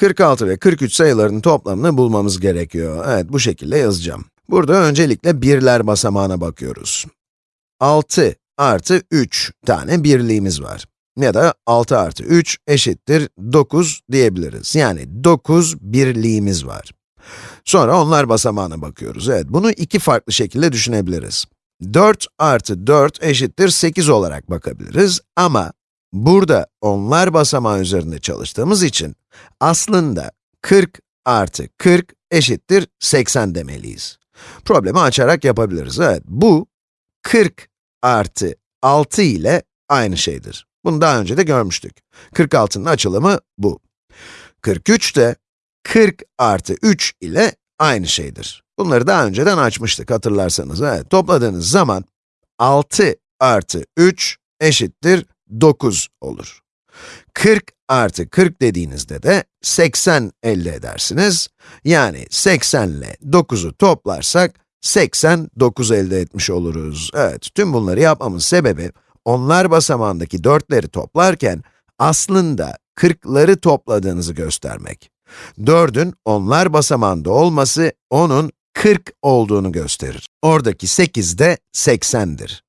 46 ve 43 sayılarının toplamını bulmamız gerekiyor. Evet, bu şekilde yazacağım. Burada öncelikle birler basamağına bakıyoruz. 6 artı 3 tane birliğimiz var. Ya da 6 artı 3 eşittir 9 diyebiliriz. Yani 9 birliğimiz var. Sonra onlar basamağına bakıyoruz. Evet, bunu iki farklı şekilde düşünebiliriz. 4 artı 4 eşittir 8 olarak bakabiliriz ama burada onlar basamağı üzerinde çalıştığımız için aslında 40 artı 40 eşittir 80 demeliyiz. Problemi açarak yapabiliriz. Evet, bu 40 artı 6 ile aynı şeydir. Bunu daha önce de görmüştük. 46'nın açılımı bu. 43 de 40 artı 3 ile aynı şeydir. Bunları daha önceden açmıştık hatırlarsanız. Evet, topladığınız zaman 6 artı 3 eşittir 9 olur. 40 artı 40 dediğinizde de 80 elde edersiniz. Yani 80 ile 9'u toplarsak 89 elde etmiş oluruz. Evet, tüm bunları yapmamın sebebi, onlar basamağındaki 4'leri toplarken aslında 40'ları topladığınızı göstermek. 4'ün onlar basamağında olması, onun 40 olduğunu gösterir. Oradaki 8 de 80'dir.